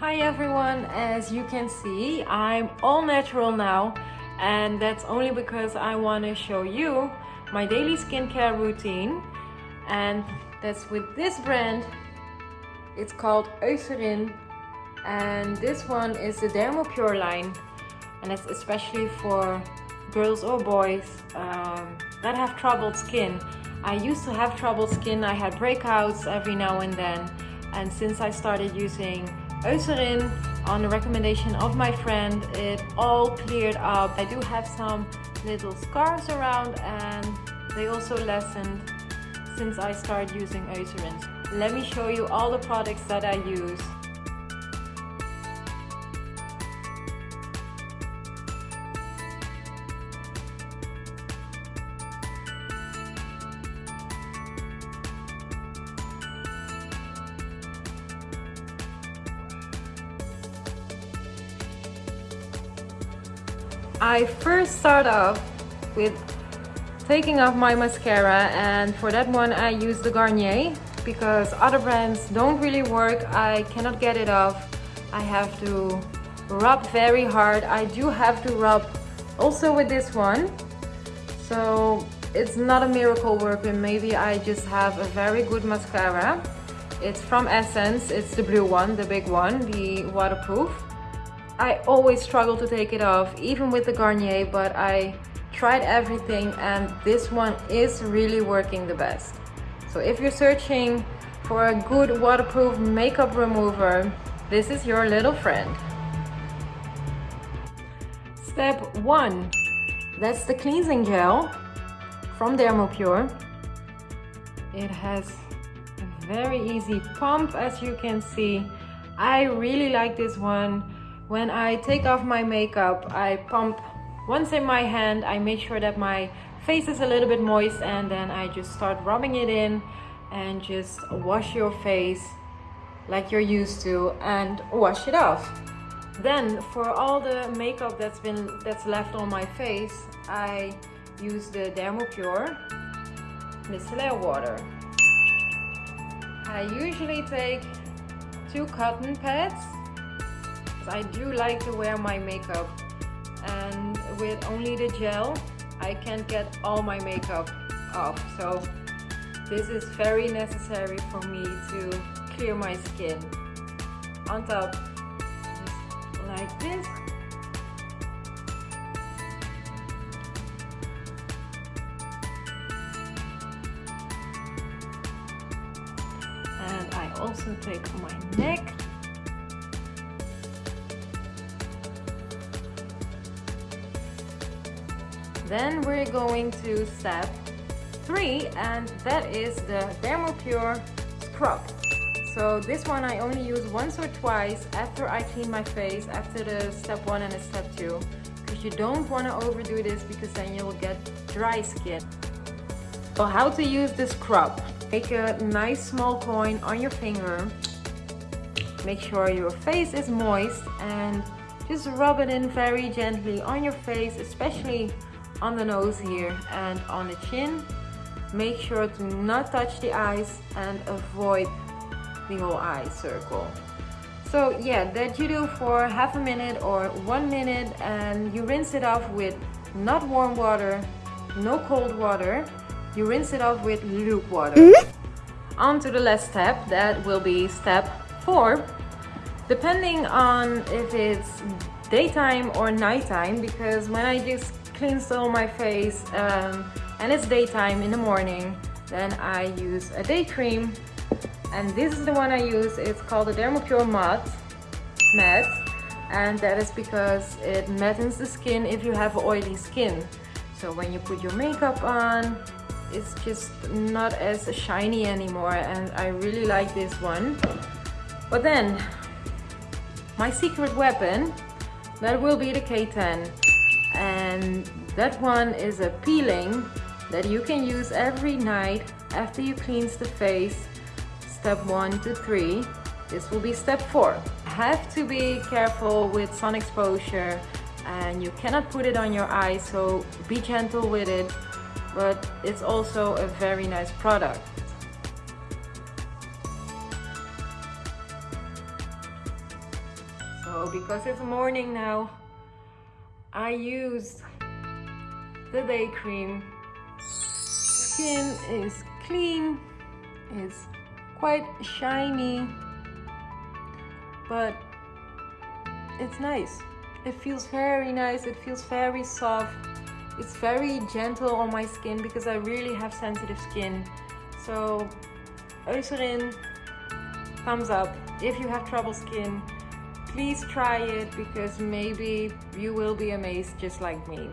Hi everyone, as you can see, I'm all natural now and that's only because I want to show you my daily skincare routine and that's with this brand. It's called Eucerin and this one is the Dermopure line and it's especially for girls or boys um, that have troubled skin. I used to have troubled skin, I had breakouts every now and then and since I started using Eucerin on the recommendation of my friend. It all cleared up. I do have some little scars around and they also lessened since I started using Eucerin. Let me show you all the products that I use I first start off with taking off my mascara and for that one I use the Garnier because other brands don't really work. I cannot get it off. I have to rub very hard. I do have to rub also with this one. So it's not a miracle working. Maybe I just have a very good mascara. It's from Essence. It's the blue one, the big one, the waterproof. I always struggle to take it off, even with the Garnier, but I tried everything and this one is really working the best. So if you're searching for a good waterproof makeup remover, this is your little friend. Step one, that's the cleansing gel from Dermopure. It has a very easy pump as you can see. I really like this one when I take off my makeup, I pump once in my hand. I make sure that my face is a little bit moist and then I just start rubbing it in and just wash your face like you're used to and wash it off. Then for all the makeup that's been that's left on my face, I use the Dermopure micellar water. I usually take two cotton pads I do like to wear my makeup. And with only the gel I can't get all my makeup off. So this is very necessary for me to clear my skin. On top just like this. And I also take my neck Then we're going to step three and that is the Dermopure scrub. So this one I only use once or twice after I clean my face, after the step one and the step two. Because you don't want to overdo this because then you will get dry skin. So how to use the scrub. Make a nice small coin on your finger. Make sure your face is moist and just rub it in very gently on your face, especially on the nose here and on the chin. Make sure to not touch the eyes and avoid the whole eye circle. So yeah, that you do for half a minute or one minute and you rinse it off with not warm water, no cold water. You rinse it off with luke water. Mm -hmm. On to the last step, that will be step four. Depending on if it's daytime or nighttime, because when I just cleans all my face um, and it's daytime in the morning then I use a day cream. And this is the one I use. It's called the Dermopure Matte Matte. And that is because it mattens the skin if you have oily skin. So when you put your makeup on it's just not as shiny anymore and I really like this one. But then my secret weapon that will be the K10 and that one is a peeling that you can use every night after you cleanse the face. Step one to three. This will be step four. Have to be careful with sun exposure and you cannot put it on your eyes so be gentle with it. But it's also a very nice product. So because it's morning now, I used the day cream. Skin is clean, it's quite shiny, but it's nice. It feels very nice, it feels very soft. It's very gentle on my skin because I really have sensitive skin. So Eucerin, thumbs up. If you have trouble skin, please try it because maybe you will be amazed just like me.